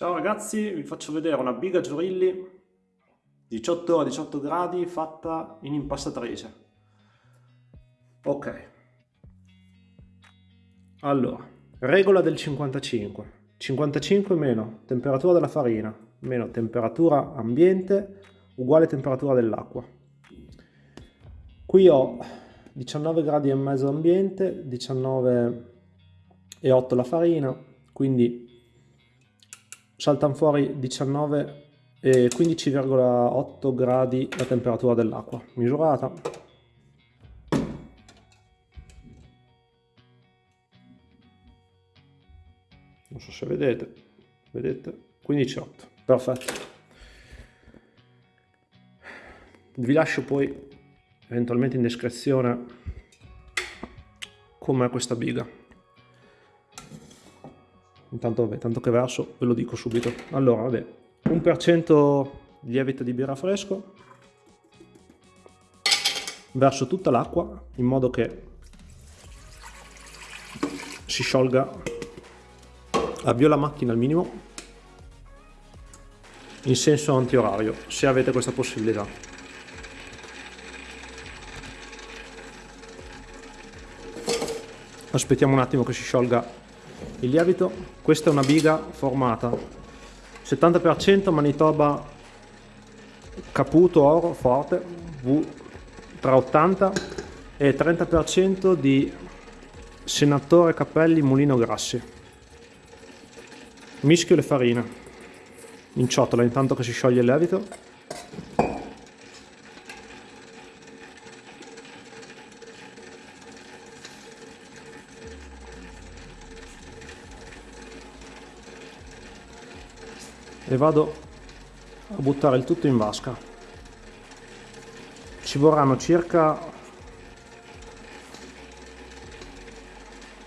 Ciao ragazzi, vi faccio vedere una biga Giurilli 18 a 18 gradi fatta in impastatrice. Ok. Allora, regola del 55. 55 meno temperatura della farina meno temperatura ambiente uguale temperatura dell'acqua. Qui ho 19 gradi e mezzo ambiente, 19 e 8 la farina, quindi saltano fuori 19 e 15,8 gradi la temperatura dell'acqua misurata. Non so se vedete vedete? 15,8 perfetto. Vi lascio poi eventualmente in descrizione com'è questa biga intanto vabbè, tanto che verso ve lo dico subito. Allora vabbè 1% lievito di birra fresco verso tutta l'acqua in modo che si sciolga avvio la macchina al minimo in senso antiorario se avete questa possibilità. Aspettiamo un attimo che si sciolga il lievito questa è una biga formata. 70% Manitoba Caputo Oro Forte tra 80 e 30% di Senatore Cappelli Mulino Grassi. Mischio le farine. In ciotola intanto che si scioglie il lievito e vado a buttare il tutto in vasca. Ci vorranno circa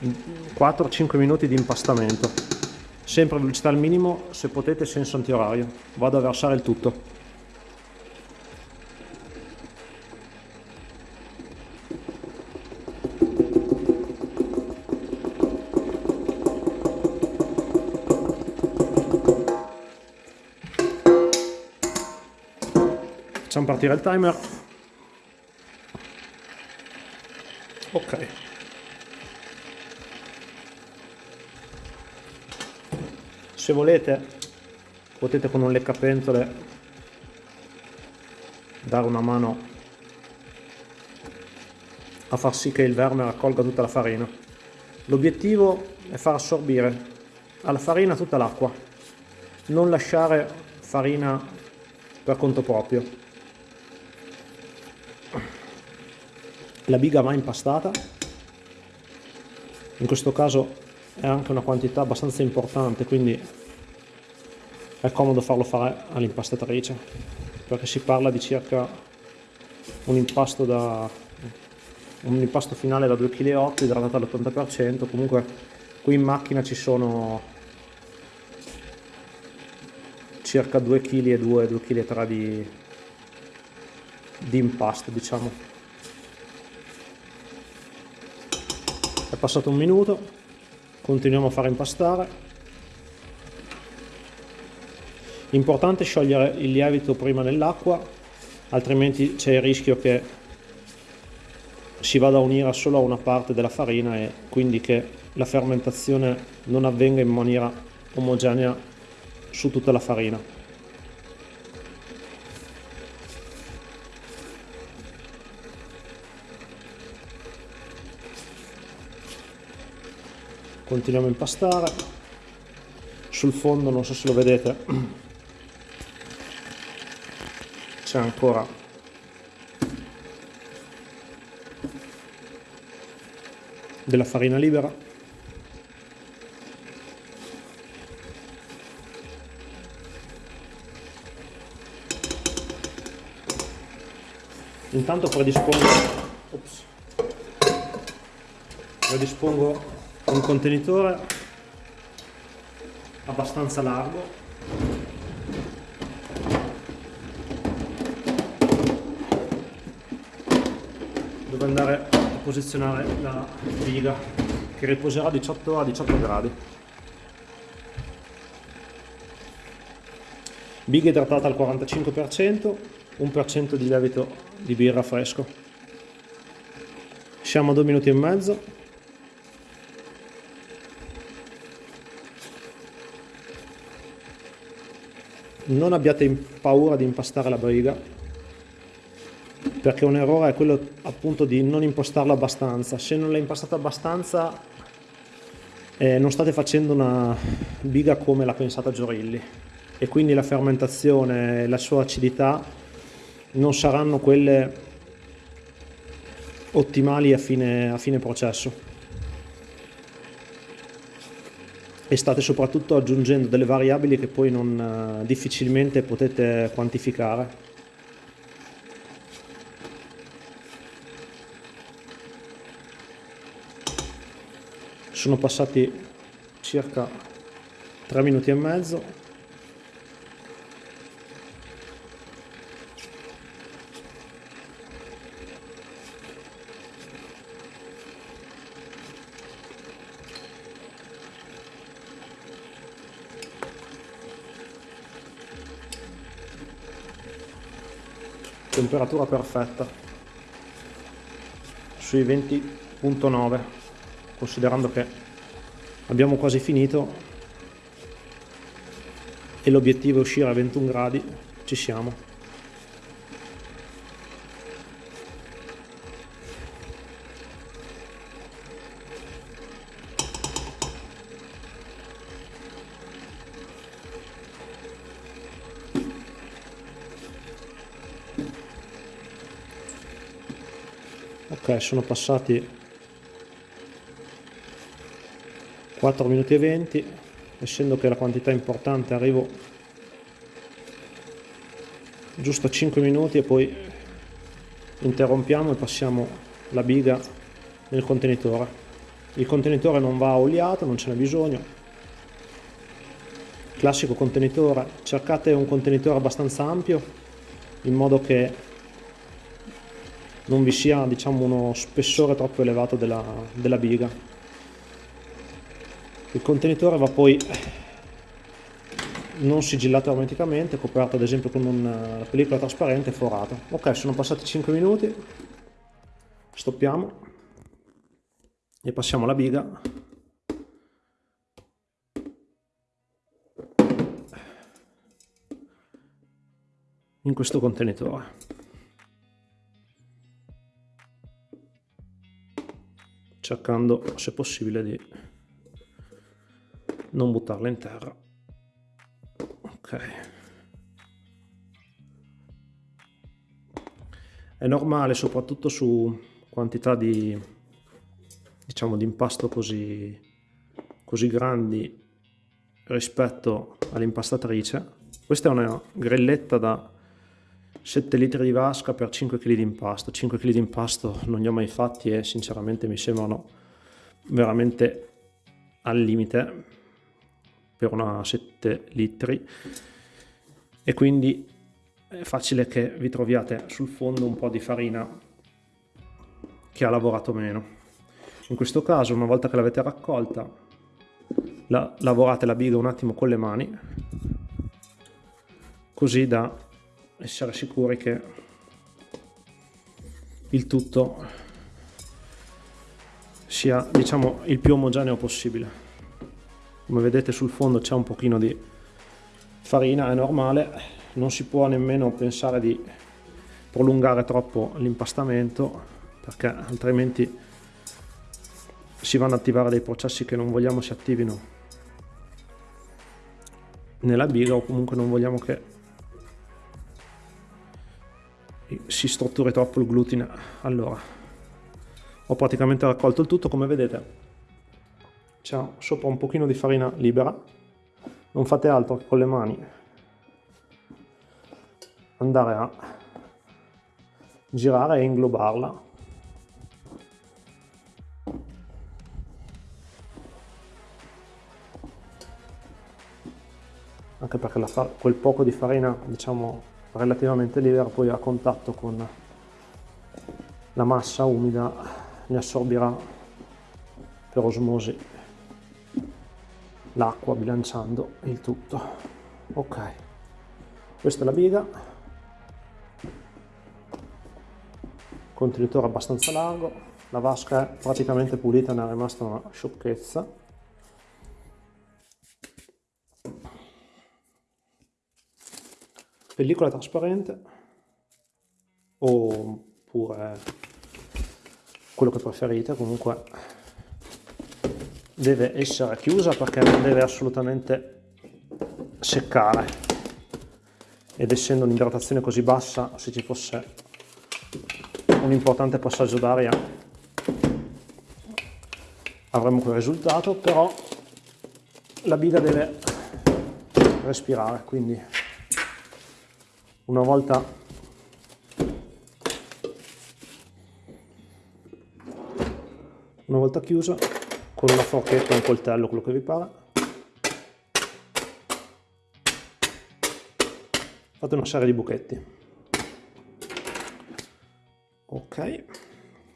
4-5 minuti di impastamento. Sempre velocità al minimo se potete senso antiorario. Vado a versare il tutto Facciamo partire il timer. Ok. Se volete potete con un leccapentole dare una mano a far sì che il verme raccolga tutta la farina. L'obiettivo è far assorbire alla farina tutta l'acqua, non lasciare farina per conto proprio. La biga va impastata. In questo caso è anche una quantità abbastanza importante quindi è comodo farlo fare all'impastatrice perché si parla di circa un impasto da un impasto finale da 2,8 kg idratato all'80% comunque qui in macchina ci sono circa 2 kg e 2 2 kg 3 di, di impasto diciamo è passato un minuto. Continuiamo a fare impastare. Importante sciogliere il lievito prima nell'acqua altrimenti c'è il rischio che si vada a unire solo a una parte della farina e quindi che la fermentazione non avvenga in maniera omogenea su tutta la farina continuiamo a impastare. Sul fondo non so se lo vedete c'è ancora della farina libera. Intanto predispongo ops, predispongo un contenitore abbastanza largo dove andare a posizionare la riga che riposerà 18 a 18 gradi biga idratata al 45%, 1% di lievito di birra fresco. Siamo a 2 minuti e mezzo. Non abbiate paura di impastare la briga, perché un errore è quello appunto di non impostarla abbastanza. Se non l'hai impastata abbastanza eh, non state facendo una biga come l'ha pensata Giorilli e quindi la fermentazione e la sua acidità non saranno quelle ottimali a fine, a fine processo. E state soprattutto aggiungendo delle variabili che poi non, uh, difficilmente potete quantificare. Sono passati circa 3 minuti e mezzo temperatura perfetta. Sui 20.9 considerando che abbiamo quasi finito e l'obiettivo è uscire a 21 gradi ci siamo ok sono passati 4 minuti e 20 essendo che la quantità è importante arrivo giusto a 5 minuti e poi interrompiamo e passiamo la biga nel contenitore. Il contenitore non va oliato non ce n'è bisogno. Classico contenitore. Cercate un contenitore abbastanza ampio in modo che non vi sia diciamo, uno spessore troppo elevato della, della biga. Il contenitore va poi non sigillato ermeticamente, coperto ad esempio con una pellicola trasparente e forato. Ok, sono passati 5 minuti, stoppiamo e passiamo la biga in questo contenitore. Cercando se possibile di non buttarla in terra. Ok. È normale soprattutto su quantità di diciamo di impasto così così grandi rispetto all'impastatrice. Questa è una grelletta da 7 litri di vasca per 5 kg di impasto. 5 kg di impasto non li ho mai fatti e sinceramente mi sembrano veramente al limite per una 7 litri e quindi è facile che vi troviate sul fondo un po' di farina che ha lavorato meno. In questo caso una volta che l'avete raccolta la, lavorate la biga un attimo con le mani così da essere sicuri che il tutto sia diciamo il più omogeneo possibile. Come vedete sul fondo c'è un pochino di farina è normale. Non si può nemmeno pensare di prolungare troppo l'impastamento perché altrimenti si vanno ad attivare dei processi che non vogliamo si attivino nella biga o comunque non vogliamo che si strutturi troppo il glutine. Allora ho praticamente raccolto il tutto come vedete. C'è sopra un pochino di farina libera. Non fate altro che con le mani andare a girare e inglobarla. Anche perché quel poco di farina diciamo relativamente libera poi a contatto con la massa umida ne assorbirà per osmosi l'acqua bilanciando il tutto. Ok questa è la biga. Contenitore abbastanza largo. La vasca è praticamente pulita ne è rimasta una sciocchezza pellicola trasparente oppure quello che preferite comunque deve essere chiusa perché non deve assolutamente seccare. Ed essendo un'idratazione così bassa se ci fosse un importante passaggio d'aria avremmo quel risultato però la biga deve respirare quindi una volta. Una volta chiusa con una forchetta, un coltello, quello che vi pare. Fate una serie di buchetti. Ok.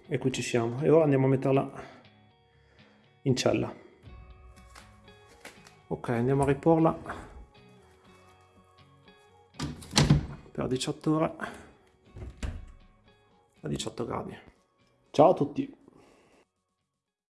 E qui ci siamo. E ora andiamo a metterla in cella. Ok andiamo a riporla per 18 ore a 18 gradi. Ciao a tutti